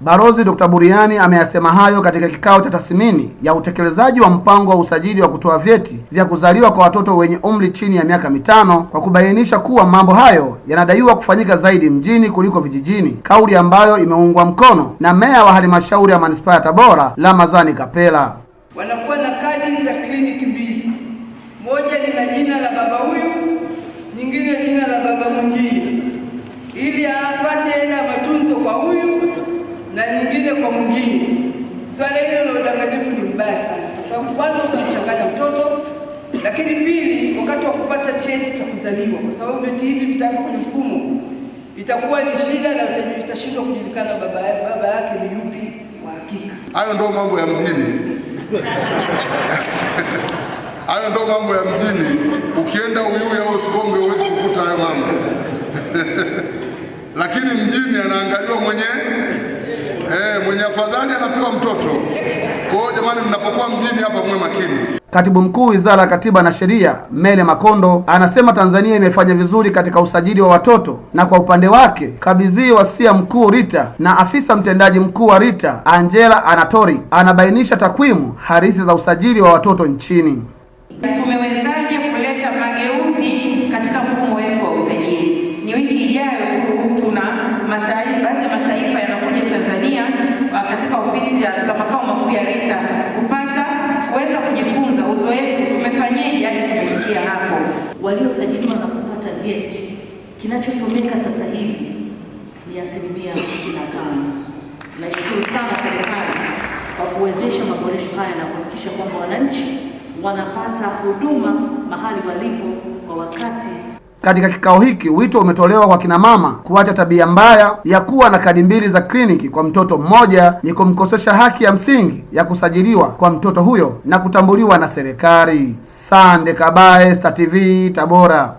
Balozi Dr. Buriani ameyasema hayo katika kikao cha tathmini ya utekelezaji wa mpango wa usajili wa kutoa vyeti vya kuzaliwa kwa watoto wenye umri chini ya miaka mitano kwa kubainisha kuwa mambo hayo yanadaiwa kufanyika zaidi mjini kuliko vijijini, kauli ambayo imeungwa mkono na meya wa halmashauri ya manispaa ya Tabora Ramadhani Kapela. Wanakuwa na kadi za kliniki mbili, moja lina jina la baba huyu, nyingine jina la baba mwingine, ili apate hela ya matunzo kwa huyu na nyingine kwa mwingine. Swala hilo la udanganyifu ni mbaya sana, kwa sababu kwanza utamchanganya mtoto, lakini pili, wakati wa kupata cheti cha kuzaliwa, kwa sababu vyeti hivi vitawekwa kwenye mfumo, itakuwa ni shida na itashindwa kujulikana baba baba yake ni yupi wa hakika. Hayo ndo mambo ya mjini. Hayo ndo mambo ya mjini. Ukienda Uyui au Sikonge huwezi kukuta hayo mambo lakini mjini anaangaliwa mwenye eh, mwenye afadhali anapewa mtoto. Kwa hiyo jamani, mnapokuwa mjini hapa mwe makini. Katibu Mkuu Wizara ya Katiba na Sheria Mele Makondo anasema Tanzania imefanya vizuri katika usajili wa watoto na kwa upande wake kabidhi wasia mkuu RITA na afisa mtendaji mkuu wa RITA Angela Anatori anabainisha takwimu halisi za usajili wa watoto nchini. Tumewezaje kuleta mageuzi katika mfumo wetu wa usajili? Ni wiki ijayo tu tuna mataifa, baadhi ya mataifa yanakuja Tanzania katika ofisi za makao makuu ya RITA kupata kuweza kujifunza uzoefu, tumefanyeje tumefikia hapo. Waliosajiliwa na kupata vyeti, kinachosomeka sasa hivi ni asilimia 65. Naishukuru sana serikali kwa kuwezesha maboresho haya na kuhakikisha kwamba wananchi wanapata huduma mahali walipo kwa wakati. Katika kikao hiki wito umetolewa kwa kina mama kuacha tabia mbaya ya kuwa na kadi mbili za kliniki kwa mtoto mmoja ni kumkosesha haki ya msingi ya kusajiliwa kwa mtoto huyo na kutambuliwa na serikali. Sande Kabae, Star TV, Tabora.